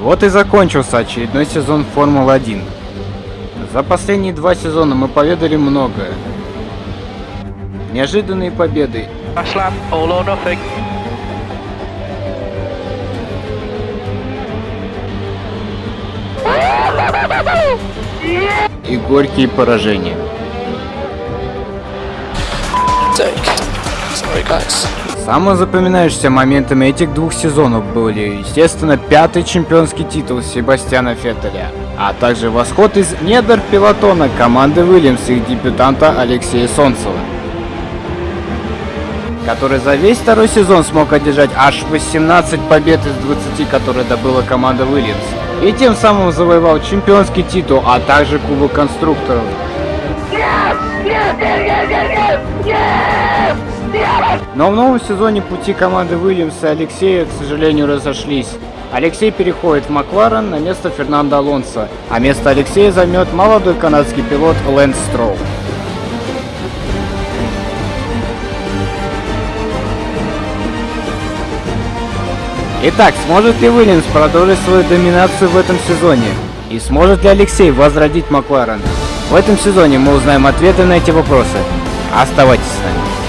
Вот и закончился очередной сезон Формулы-1. За последние два сезона мы поведали многое. Неожиданные победы lap, и горькие поражения. Sorry guys. Самым запоминающимся моментами этих двух сезонов были, естественно, пятый чемпионский титул Себастьяна Феттеля, а также восход из недр пилотона команды Уильямс и дебютанта Алексея Солнцева, который за весь второй сезон смог одержать аж 18 побед из 20, которые добыла команда Уильямс, и тем самым завоевал чемпионский титул, а также Кубок конструкторов. Но в новом сезоне пути команды Уильямса и Алексея, к сожалению, разошлись. Алексей переходит в Макларен на место Фернандо Алонсо, а место Алексея займет молодой канадский пилот Лэнс Строу. Итак, сможет ли Уильямс продолжить свою доминацию в этом сезоне? И сможет ли Алексей возродить Макларен? В этом сезоне мы узнаем ответы на эти вопросы. Оставайтесь с нами.